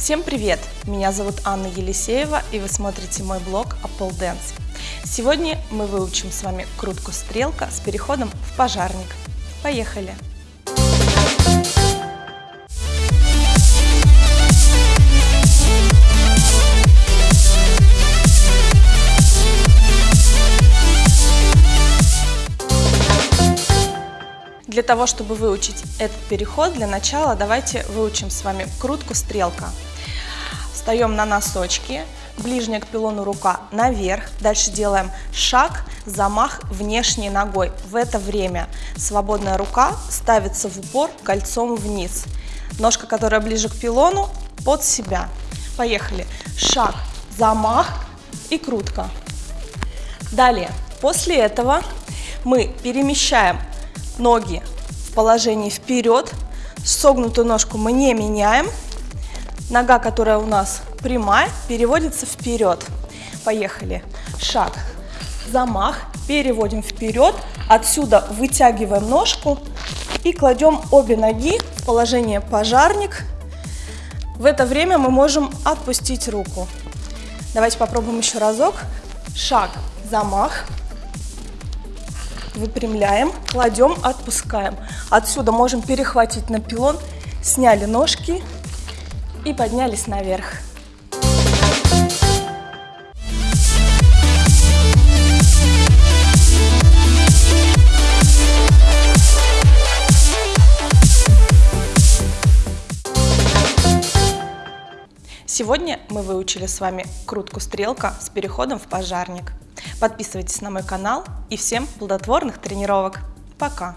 Всем привет! Меня зовут Анна Елисеева и вы смотрите мой блог Apple Dance. Сегодня мы выучим с вами крутку стрелка с переходом в пожарник. Поехали! Для того, чтобы выучить этот переход, для начала давайте выучим с вами крутку стрелка. Встаем на носочки, ближняя к пилону рука наверх. Дальше делаем шаг, замах внешней ногой. В это время свободная рука ставится в упор кольцом вниз. Ножка, которая ближе к пилону, под себя. Поехали. Шаг, замах и крутка. Далее, после этого мы перемещаем ноги в положении вперед. Согнутую ножку мы не меняем. Нога, которая у нас прямая, переводится вперед. Поехали. Шаг, замах, переводим вперед. Отсюда вытягиваем ножку и кладем обе ноги в положение пожарник. В это время мы можем отпустить руку. Давайте попробуем еще разок. Шаг, замах, выпрямляем, кладем, отпускаем. Отсюда можем перехватить на пилон, сняли ножки и поднялись наверх. Сегодня мы выучили с вами крутку стрелка с переходом в пожарник. Подписывайтесь на мой канал и всем плодотворных тренировок. Пока!